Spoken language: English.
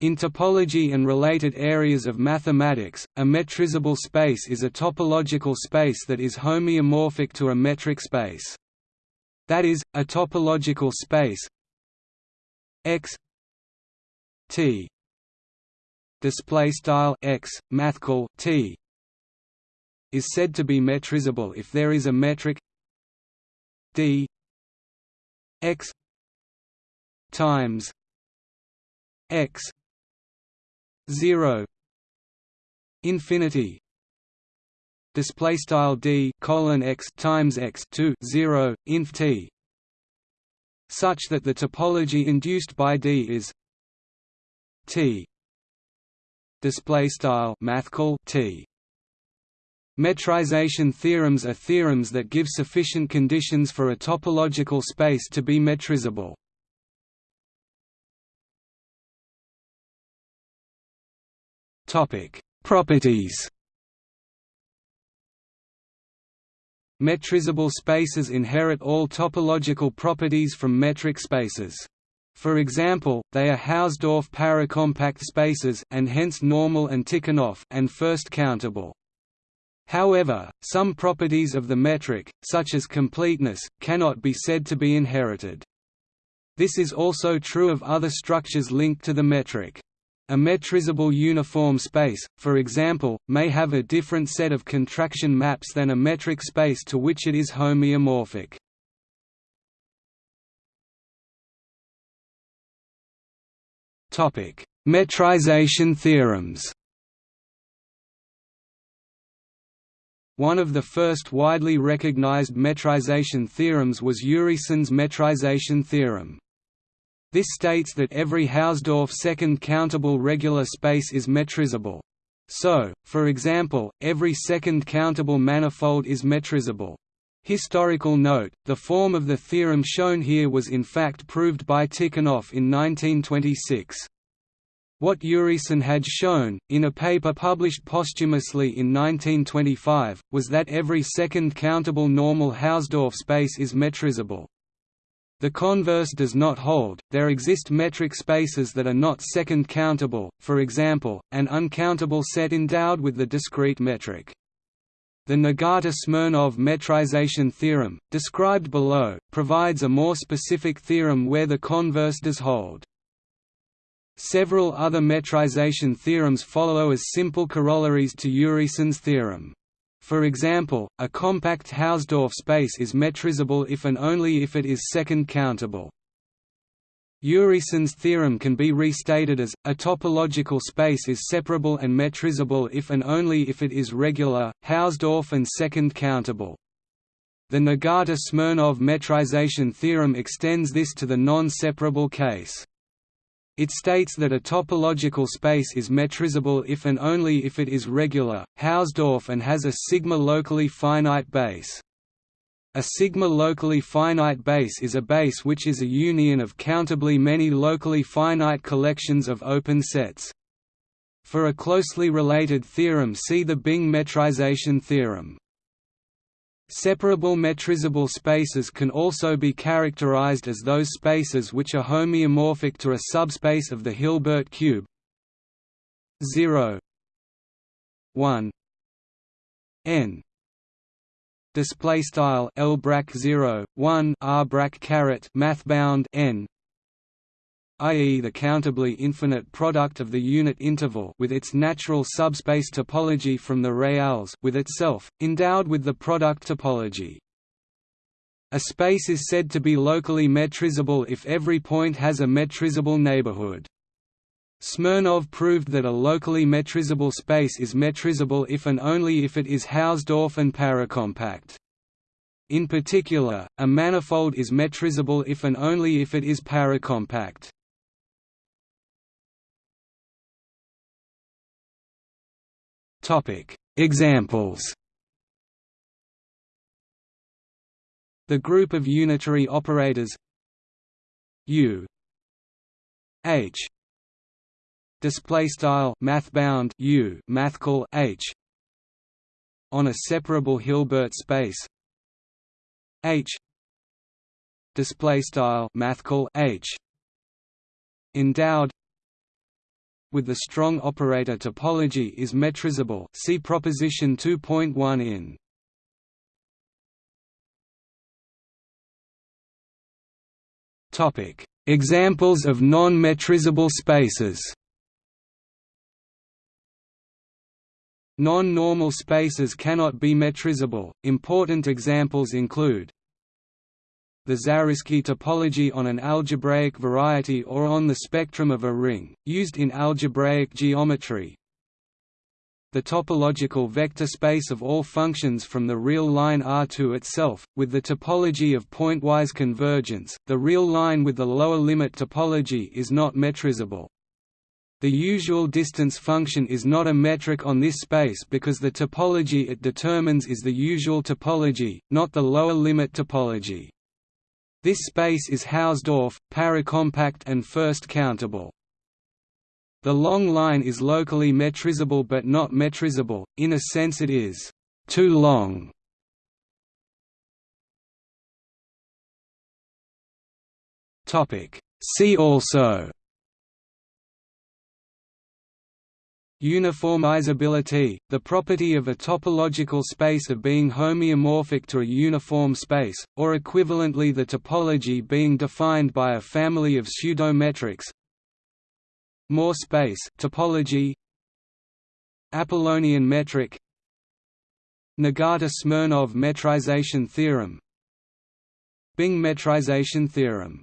In topology and related areas of mathematics, a metrizable space is a topological space that is homeomorphic to a metric space. That is, a topological space X T display style X mathcal T is said to be metrizable if there is a metric D X times X 0 infinity display style d colon x times x to 0 inf t such that the topology induced by d is t display style mathcal t Metrization theorems are theorems that give sufficient conditions for a topological space to be metrizable. Properties. Metrizable spaces inherit all topological properties from metric spaces. For example, they are Hausdorff paracompact spaces and hence normal and Tikhonov and first countable. However, some properties of the metric, such as completeness, cannot be said to be inherited. This is also true of other structures linked to the metric. A metrizable uniform space, for example, may have a different set of contraction maps than a metric space to which it is homeomorphic. Metrization theorems One of the first widely recognized metrization theorems was Urysohn's metrization theorem. This states that every Hausdorff second countable regular space is metrizable. So, for example, every second countable manifold is metrizable. Historical note, the form of the theorem shown here was in fact proved by Tikhonov in 1926. What Urysohn had shown, in a paper published posthumously in 1925, was that every second countable normal Hausdorff space is metrizable. The converse does not hold, there exist metric spaces that are not second countable, for example, an uncountable set endowed with the discrete metric. The Nagata-Smirnov metrization theorem, described below, provides a more specific theorem where the converse does hold. Several other metrization theorems follow as simple corollaries to Urysohn's theorem. For example, a compact Hausdorff space is metrizable if and only if it is second countable. Urysohn's theorem can be restated as, a topological space is separable and metrizable if and only if it is regular, Hausdorff and second countable. The Nagata-Smirnov metrization theorem extends this to the non-separable case. It states that a topological space is metrizable if and only if it is regular, Hausdorff and has a sigma locally finite base. A sigma locally finite base is a base which is a union of countably many locally finite collections of open sets. For a closely related theorem see the Bing metrization theorem. Separable metrizable spaces can also be characterized as those spaces which are homeomorphic to a subspace of the Hilbert cube. 0 1 n. Display style l brac 0 1 r brac caret mathbound n i.e. the countably infinite product of the unit interval with its natural subspace topology from the reals with itself, endowed with the product topology. A space is said to be locally metrizable if every point has a metrizable neighborhood. Smirnov proved that a locally metrizable space is metrizable if and only if it is Hausdorff and paracompact. In particular, a manifold is metrizable if and only if it is paracompact. Examples. The group of unitary operators. U. H. Display style mathbound. U. Mathcal. H. On a separable Hilbert space. H. Display style mathcal. H. Endowed with the strong operator topology is metrizable see proposition 2.1 in. Topic: Examples of non-metrizable spaces. Non-normal spaces cannot be metrizable. Important examples include the Zariski topology on an algebraic variety or on the spectrum of a ring, used in algebraic geometry. The topological vector space of all functions from the real line R2 itself, with the topology of pointwise convergence, the real line with the lower limit topology is not metrizable. The usual distance function is not a metric on this space because the topology it determines is the usual topology, not the lower limit topology. This space is Hausdorff, paracompact and first countable. The long line is locally metrizable but not metrizable, in a sense it is too long. See also Uniformizability, the property of a topological space of being homeomorphic to a uniform space, or equivalently the topology being defined by a family of pseudometrics. Moore space topology. Apollonian metric. Nagata-Smirnov metrization theorem. Bing metrization theorem